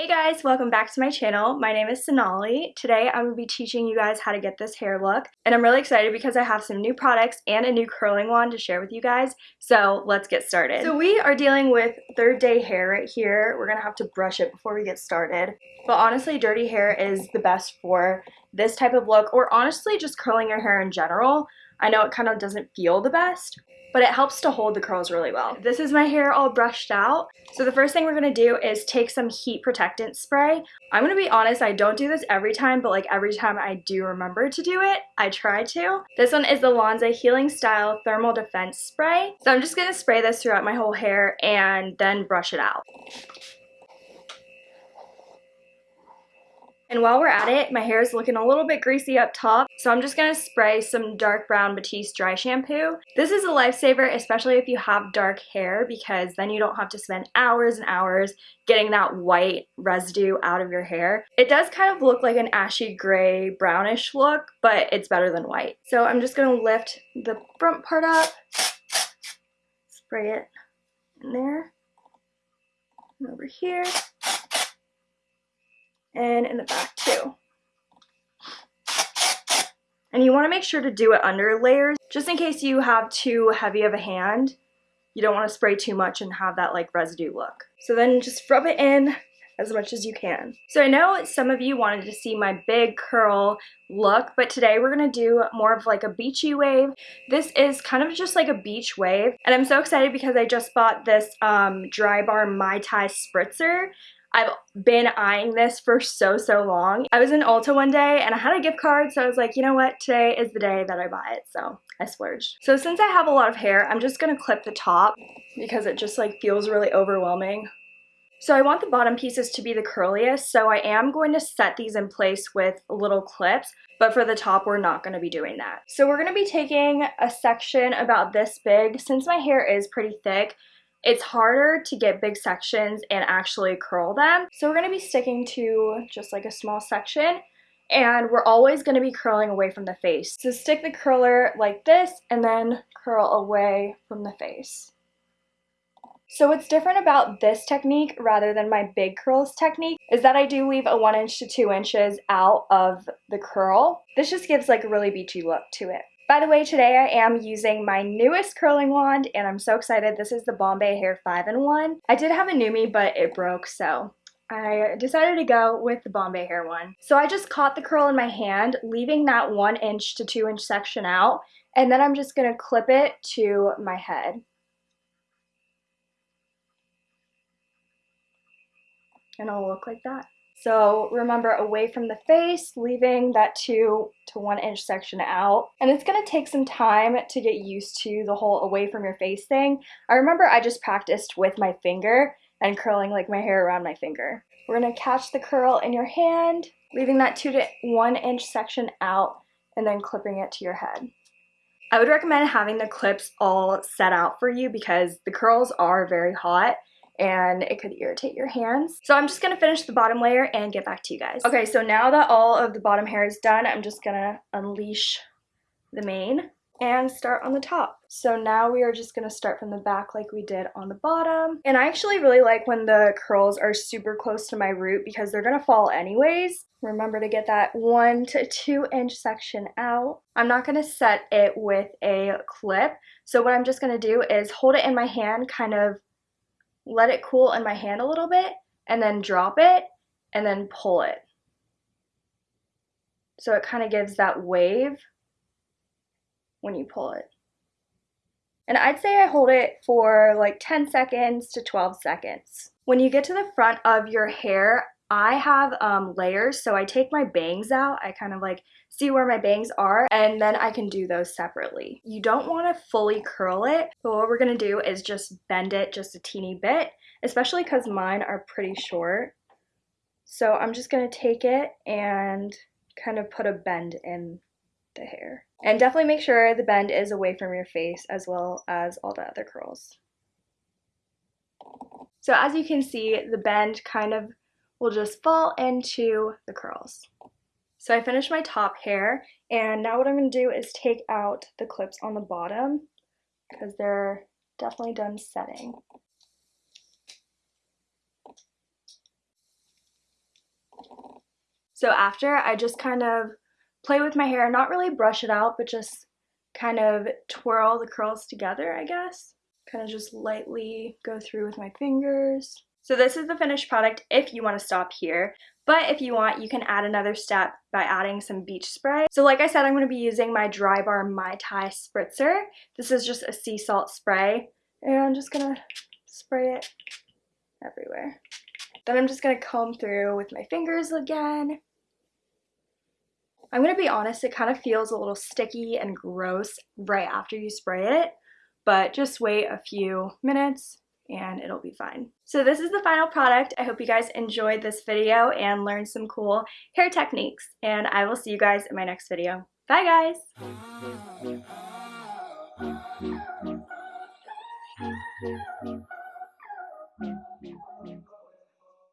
Hey guys, welcome back to my channel. My name is Sonali. Today I'm going to be teaching you guys how to get this hair look and I'm really excited because I have some new products and a new curling wand to share with you guys. So let's get started. So we are dealing with third day hair right here. We're going to have to brush it before we get started. But honestly, dirty hair is the best for this type of look or honestly just curling your hair in general. I know it kind of doesn't feel the best, but it helps to hold the curls really well. This is my hair all brushed out. So the first thing we're gonna do is take some heat protectant spray. I'm gonna be honest, I don't do this every time, but like every time I do remember to do it, I try to. This one is the Lanza Healing Style Thermal Defense Spray. So I'm just gonna spray this throughout my whole hair and then brush it out. And while we're at it, my hair is looking a little bit greasy up top, so I'm just going to spray some dark brown Batiste dry shampoo. This is a lifesaver, especially if you have dark hair, because then you don't have to spend hours and hours getting that white residue out of your hair. It does kind of look like an ashy gray brownish look, but it's better than white. So I'm just going to lift the front part up, spray it in there, and over here and in the back too. And you want to make sure to do it under layers, just in case you have too heavy of a hand. You don't want to spray too much and have that like residue look. So then just rub it in as much as you can. So I know some of you wanted to see my big curl look, but today we're to do more of like a beachy wave. This is kind of just like a beach wave, and I'm so excited because I just bought this um, Drybar Mai Tai Spritzer. I've been eyeing this for so, so long. I was in Ulta one day and I had a gift card, so I was like, you know what, today is the day that I buy it, so I splurged. So since I have a lot of hair, I'm just gonna clip the top because it just like feels really overwhelming. So I want the bottom pieces to be the curliest, so I am going to set these in place with little clips, but for the top, we're not gonna be doing that. So we're gonna be taking a section about this big. Since my hair is pretty thick, it's harder to get big sections and actually curl them. So we're going to be sticking to just like a small section and we're always going to be curling away from the face. So stick the curler like this and then curl away from the face. So what's different about this technique rather than my big curls technique is that I do leave a 1 inch to 2 inches out of the curl. This just gives like a really beachy look to it. By the way, today I am using my newest curling wand and I'm so excited. This is the Bombay Hair 5-in-1. I did have a NuMe, but it broke, so I decided to go with the Bombay Hair one. So I just caught the curl in my hand, leaving that 1 inch to 2 inch section out, and then I'm just going to clip it to my head. And it'll look like that. So remember away from the face, leaving that two to one inch section out. And it's gonna take some time to get used to the whole away from your face thing. I remember I just practiced with my finger and curling like my hair around my finger. We're gonna catch the curl in your hand, leaving that two to one inch section out and then clipping it to your head. I would recommend having the clips all set out for you because the curls are very hot and it could irritate your hands. So I'm just to finish the bottom layer and get back to you guys. Okay, so now that all of the bottom hair is done, I'm just to unleash the mane and start on the top. So now we are just to start from the back like we did on the bottom. And I actually really like when the curls are super close to my root because they're to fall anyways. Remember to get that one to two inch section out. I'm not to set it with a clip. So what I'm just to do is hold it in my hand kind of let it cool in my hand a little bit, and then drop it, and then pull it. So it kind of gives that wave when you pull it. And I'd say I hold it for like 10 seconds to 12 seconds. When you get to the front of your hair, I have um, layers, so I take my bangs out. I kind of like see where my bangs are, and then I can do those separately. You don't want to fully curl it, but what we're going to do is just bend it just a teeny bit, especially because mine are pretty short. So I'm just going to take it and kind of put a bend in the hair. And definitely make sure the bend is away from your face as well as all the other curls. So as you can see, the bend kind of will just fall into the curls. So I finished my top hair and now what I'm going to do is take out the clips on the bottom because they're definitely done setting. So after, I just kind of play with my hair, not really brush it out, but just kind of twirl the curls together, I guess. Kind of just lightly go through with my fingers. So this is the finished product if you want to stop here. But if you want, you can add another step by adding some beach spray. So like I said, I'm going to be using my Dry Bar Mai Tai Spritzer. This is just a sea salt spray. And I'm just going to spray it everywhere. Then I'm just going to comb through with my fingers again. I'm going to be honest, it kind of feels a little sticky and gross right after you spray it, but just wait a few minutes and it'll be fine. So this is the final product. I hope you guys enjoyed this video and learned some cool hair techniques and I will see you guys in my next video. Bye guys!